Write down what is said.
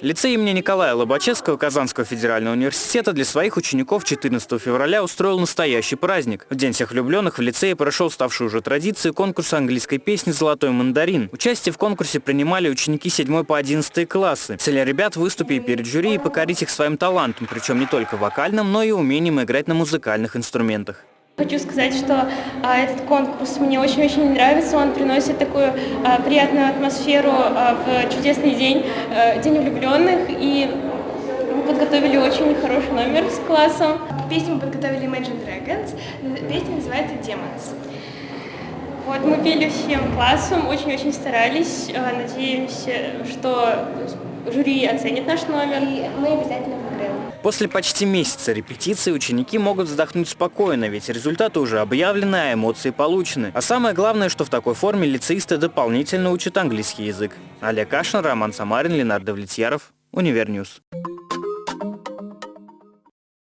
Лицей имени Николая Лобачевского Казанского федерального университета для своих учеников 14 февраля устроил настоящий праздник. В День всех влюбленных в лицее прошел ставшую уже традицией конкурс английской песни «Золотой мандарин». Участие в конкурсе принимали ученики 7 по 11 классы. Цель ребят выступить перед жюри и покорить их своим талантом, причем не только вокальным, но и умением играть на музыкальных инструментах. Хочу сказать, что а, этот конкурс мне очень-очень нравится, он приносит такую а, приятную атмосферу а, в чудесный день, а, День влюбленных, и мы подготовили очень хороший номер с классом. Песню мы подготовили Imagine Dragons, песня называется Demons. Вот мы пели всем классом, очень-очень старались, надеемся, что жюри оценит наш номер. И мы обязательно. После почти месяца репетиции ученики могут вздохнуть спокойно, ведь результаты уже объявлены, а эмоции получены. А самое главное, что в такой форме лицеисты дополнительно учат английский язык. Олег Кашин, Роман Самарин, Ленар Давлетьяров, UniverNews.